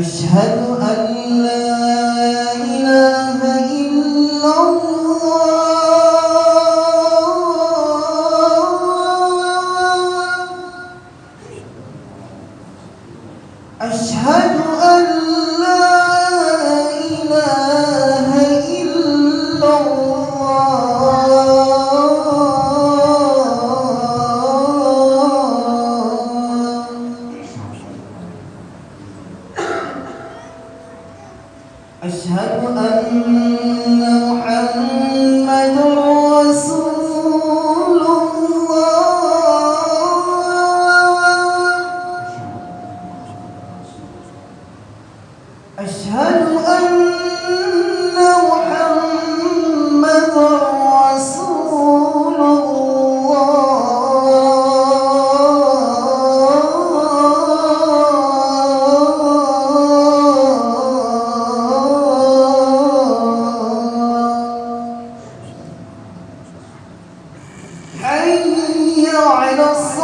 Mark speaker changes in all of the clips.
Speaker 1: أشهد أن لا أشهد أن محمد minus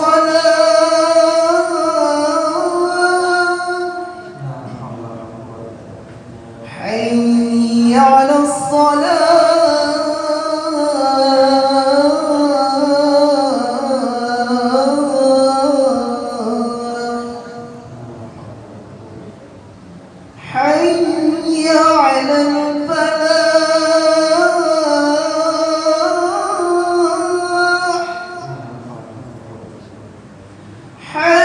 Speaker 1: her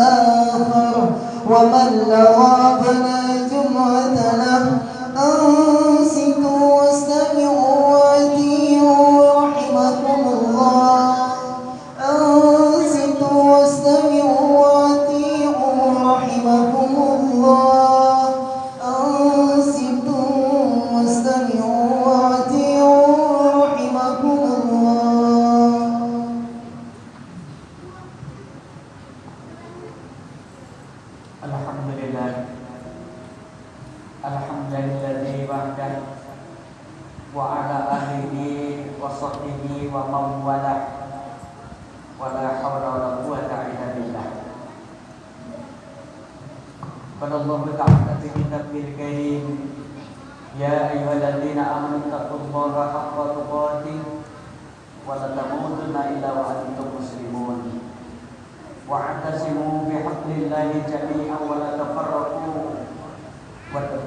Speaker 1: آخر ومن لغى
Speaker 2: فلا Alhamdulilladzi wahdah wa ala alihi wa sahbihi wa man wala wa la hawla wa la quwwata illa billah Qala Allah ta'ala fi kitabil karim Ya ayyuhalladzina amanu taqullaha haqqa tuqatih wa la tamutunna illa wa antum muslimun واعتصموا بحبل الله جميعا ولا تفرقوا واذكروا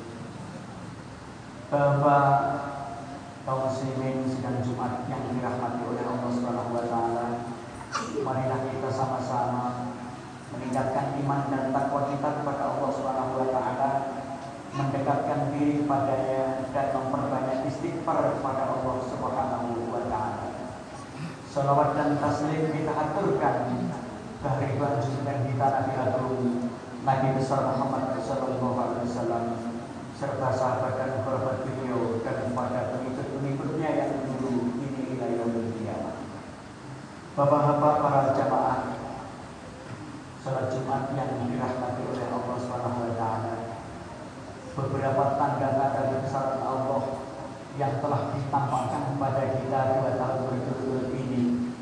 Speaker 2: Bapak kaum muslimin sidang Jumat yang dirahmati oleh Allah Subhanahu wa taala. Marilah kita sama-sama meningkatkan iman dan takwa kita kepada Allah Subhanahu wa taala mendekatkan diri padanya dan memperbanyak istighfar kepada Allah Subhanahu wa taala. Salawat dan taslim kita aturkan kehadiran junjungan kita Nabi Agung Nabi besar Muhammad Sallallahu Alaihi Wasallam serta sahabat dan kerabat beliau dan kepada pengikut-pengikutnya yang dulu ini wilayah kiamat. Bapak-bapak para jamaah salat Jumat yang dirahmati oleh Allah Subhanahu wa taala. Beberapa tanda-tanda kebesaran Allah yang telah ditampakkan kepada kita dua tahun berturut-turut ini.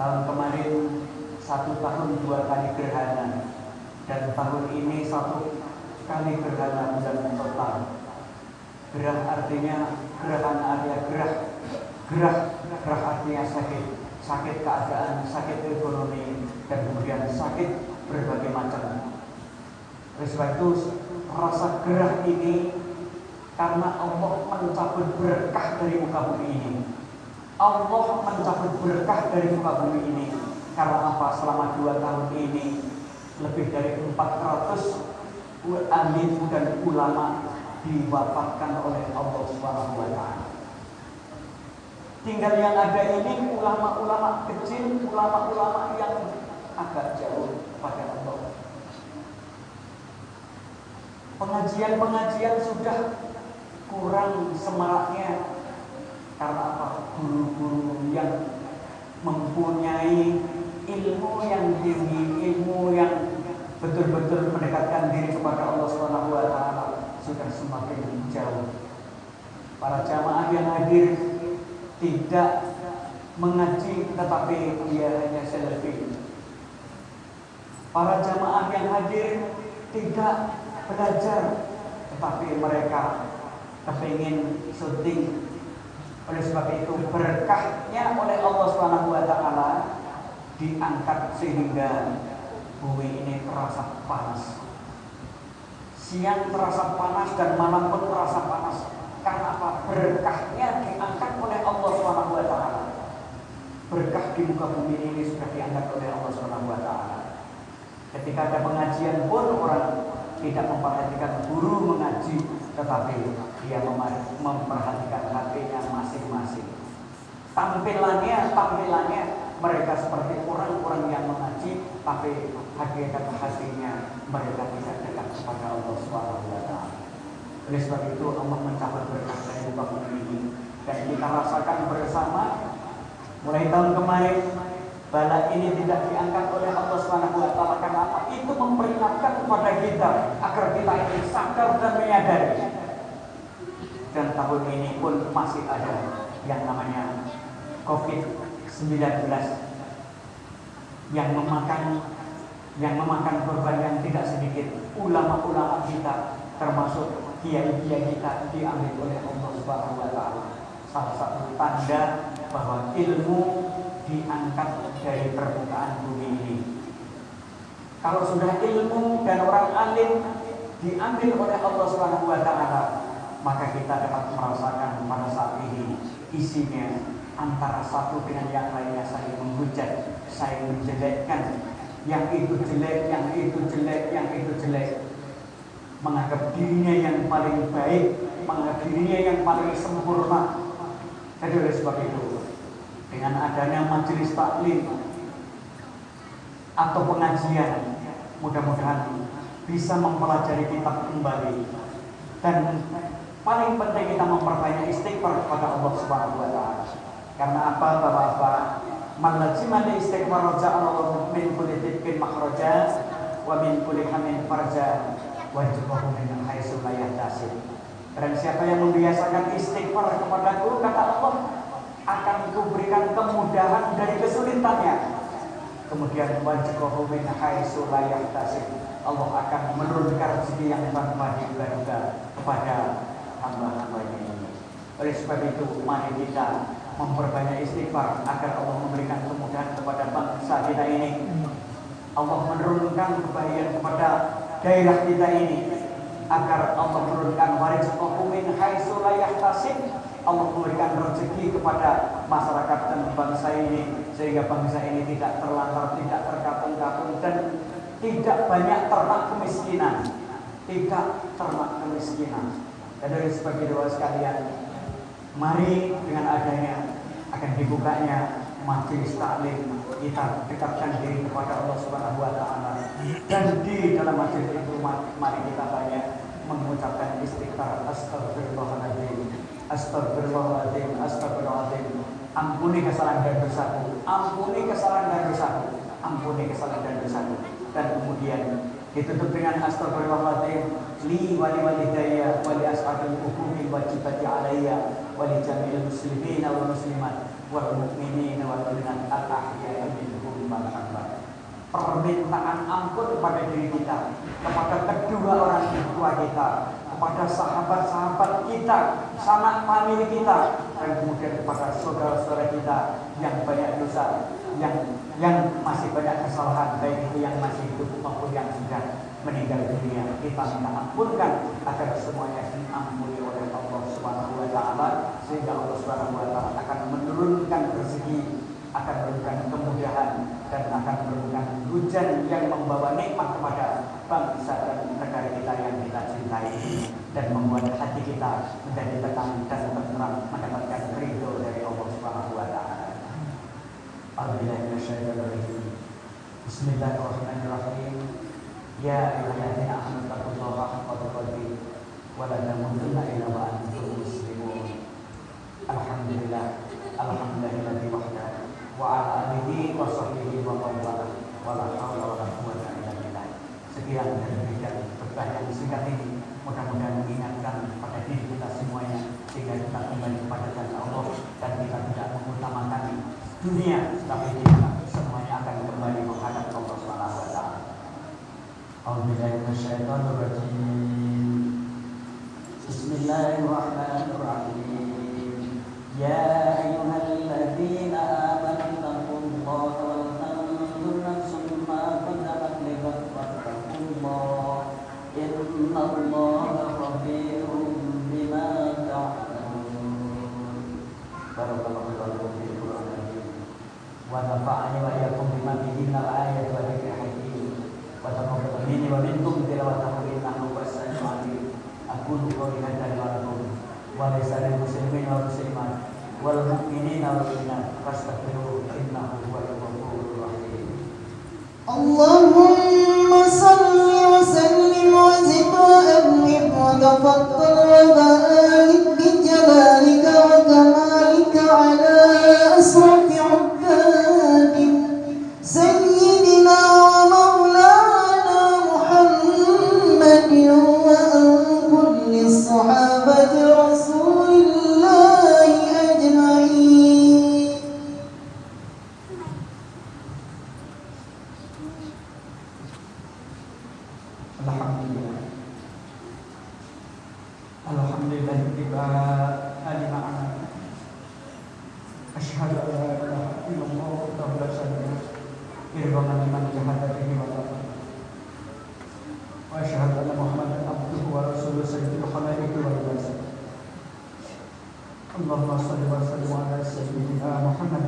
Speaker 2: Tahun kemarin satu tahun dua kali gerhana dan tahun ini satu kali gerhana bulan total gerah artinya gerhana artinya gerah gerah gerah artinya sakit. Sakit keadaan sakit ekonomi dan kemudian sakit berbagai macam. Oleh sebab itu rasa gerah ini karena Allah mencabut berkah dari muka bumi ini. Allah mencabut berkah dari muka bumi ini. Karena apa? Selama dua tahun ini lebih dari 400 alim dan ulama diwafatkan oleh Allah Subhanahu wa taala. Tinggal yang ada ini ulama-ulama kecil, ulama-ulama yang agak jauh pada Allah. Pengajian-pengajian sudah kurang semaraknya karena apa? Guru-guru yang mempunyai ilmu yang tinggi, ilmu yang betul-betul mendekatkan diri kepada Allah Subhanahu wa taala sudah semakin jauh. Para jamaah yang hadir tidak mengaji tetapi dia hanya selfie. Para jamaah yang hadir tidak belajar tetapi mereka kepingin syuting oleh sebab itu berkahnya oleh Allah Subhanahu wa taala diangkat sehingga bumi ini terasa panas. Siang terasa panas dan malam pun terasa panas. Karena apa? Berkahnya diangkat oleh Allah taala. Berkah di muka bumi ini sudah diangkat oleh Allah taala. Ketika ada pengajian pun orang tidak memperhatikan guru mengaji, tetapi dia memperhatikan hatinya masing-masing. Tampilannya, tampilannya mereka seperti orang-orang yang mengaji, tapi hakikat hatinya mereka tidak dekat kepada Allah Subhanahu wa taala. Oleh sebab itu Allah mencabut berkah dari bumi ini dan kita rasakan bersama mulai tahun kemarin bala ini tidak diangkat oleh Allah Subhanahu wa taala karena apa? Itu memperingatkan kepada kita agar kita ini sadar dan menyadari. Dan tahun ini pun masih ada yang namanya COVID-19 yang memakan yang memakan korban yang tidak sedikit ulama-ulama kita termasuk kiai-kiai kita diambil oleh Allah Subhanahu wa taala. Salah satu tanda bahwa ilmu diangkat dari permukaan bumi ini. Kalau sudah ilmu dan orang alim diambil oleh Allah Subhanahu wa taala, maka kita dapat merasakan pada saat ini isinya antara satu dengan yang lainnya saling menghujat, saling menjelekkan, yang itu jelek, yang itu jelek, yang itu jelek. Menganggap dirinya yang paling baik, menganggap dirinya yang paling sempurna. Jadi oleh sebab itu, dengan adanya majelis taklim atau pengajian, mudah-mudahan bisa mempelajari kitab kembali dan paling penting kita memperbanyak istighfar kepada Allah Subhanahu wa taala. Karena apa Bapak-bapak? Man lazima istighfar Allah min kulli dhikrin makhraja wa min kulli hamin farja wajbahu min haitsu la yahtasib. Dan siapa yang membiasakan istighfar kepadaku kata Allah akan kuberikan kemudahan dari kesulitannya. Kemudian wajbahu min haitsu la yahtasib. Allah akan menurunkan rezeki yang tanpa diduga-duga kepada hamba-hambanya ini. Oleh sebab itu, mari kita memperbanyak istighfar agar Allah memberikan kemudahan kepada bangsa kita ini. Allah menurunkan kebahagiaan kepada daerah kita ini agar Allah menurunkan warizqahu min haitsu la. Allah memberikan rezeki kepada masyarakat dan bangsa ini sehingga bangsa ini tidak terlantar, tidak terkatung-katung dan tidak banyak ternak kemiskinan. Tidak ternak kemiskinan. Dan dari sebagai doa sekalian, Mari dengan adanya akan dibukanya majelis taklim kita dekatkan diri kepada Allah Subhanahu wa taala. Dan di dalam majelis itu mari kita banyak mengucapkan istighfar. Astagfirullahaladzim astagfirullahaladzim astagfirullahaladzim ampuni kesalahan dan dosaku ampuni kesalahan dan dosaku ampuni kesalahan dan dosaku. Dan kemudian ditutup dengan astagfirullahaladzim li wali walidayya wali ashabil hukumi wajibati alayya mu'minin wal mu'minat al ahya'i minhum wal amwat permintaan ampun kepada diri kita kepada kedua orang tua kita kepada sahabat-sahabat kita sanak famili kita dan kemudian kepada saudara-saudara kita yang banyak dosa yang yang masih banyak kesalahan baik itu yang masih hidup maupun yang sudah meninggal dunia kita minta ampunkan agar semuanya diampuni oleh Allah Subhanahu wa taala sehingga Allah Subhanahu wa taala akan menurunkan rezeki akan memberikan kemudahan dan akan memberikan hujan yang membawa nikmat kepada bangsa dan negara kita yang kita cintai dan membuat hati kita menjadi tenang dan tenteram mendapatkan ridho dari Allah Subhanahu wa taala. Bismillahirrahmanirrahim. Amanu taqullaha haqqa tuqatih wa la tamutunna illa wa antum muslimun. Alhamdulillah. Alhamdulillahilladzi wahda wa ala alihi wa sahbihi wa man wala wa la haula wa la quwwata illa billah. Sekian dari yang singkat ini mudah-mudahan mengingatkan pada diri kita semuanya sehingga kita kembali kepada Allah dan kita tidak mengutamakan dunia tapi kita semuanya akan kembali menghadap Allah Subhanahu wa taala. Bismillahirrahmanirrahim. Allah لله الحمد لله ال لمعنى أشهد أن لا إله إلا الله وحده لا شريك له إرضا لمن جهد به وتعالى وأشهد أن محمدا عبده ورسوله سيد الخلائق والبشر
Speaker 1: اللهم صل وسلم على سيدنا محمد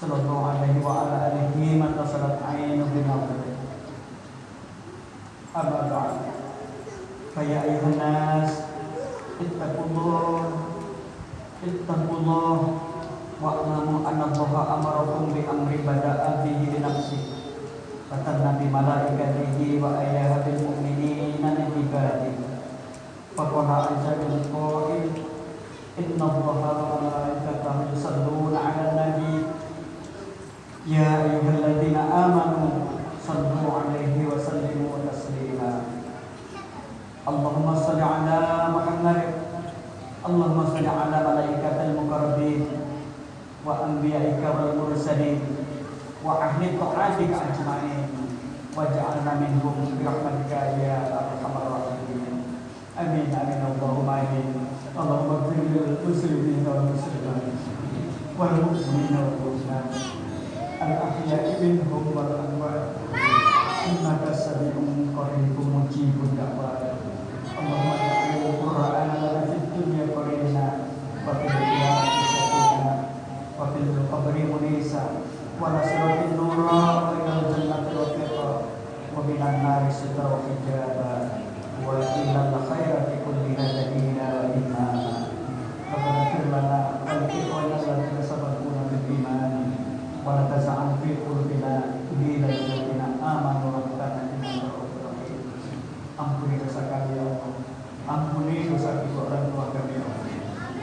Speaker 1: صلى الله
Speaker 2: عليه وعلى آله من نصرت عينه بنظره ya ayuhan nas ittaqullah ittaqullah wa'lamu anna Allah amarakum bi amri bada'a bihi bi nafsi fatanna bi malaikatihi wa ayaha bil mu'minina min ibadihi faqala azza bil qa'il inna allaha wa malaikatahu yusalluna 'alan nabi. Ya ayyuhalladzina amanu sallu 'alaihi Allahumma salli 'ala Muhammad. Allahumma salli 'ala malaikatil muqarrabin wa anbiya'ika wal mursalin wa ahli ta'atika ajma'in. Waj'alna minhum bi rahmatika ya arhamar rahimin. Amin amin Allahumma amin. Allahumma ighfir lil muslimin wal muslimat wal mu'minina wal mu'minat al ahya'i minhum wal amwat innaka sami'un qaribun mujibud da'wat Allahumma ja'alil qur'ana lana fid dunya qarina wa fil akhirati sakina wa fil qabri munisa wa nasratin nura wa ilal jannati rafiqa wa minan nari sitra wa hijaba wa ilal khairati kulli hadina wa imama Rabbana fir lana wa li ikhwana alladziina sabaquna bil iman wa la taz'al fi qulubina ghillan lil ladzina amanu rabbana innaka ra'ufur rahim Ampuni dosa kami ya Allah Ampuni dosa kedua orang tua kami ya Allah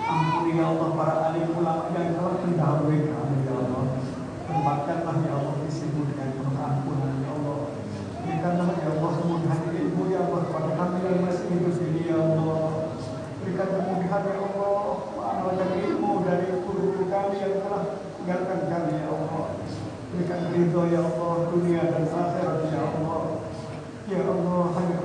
Speaker 2: Ampuni ya Allah para alim ulama yang telah mendahului kami ya Allah Tempatkanlah ya Allah isimu dengan penuh ampunan ya Allah Berikanlah ya Allah kemudahan ilmu ya Allah kepada kami yang masih hidup ini ya Allah Berikan kemudahan ya Allah Mengamalkan ilmu dari guru-guru kami yang telah tinggalkan kami ya Allah. Berikan ridho ya Allah dunia dan akhirat ya Allah. Ya Allah hanya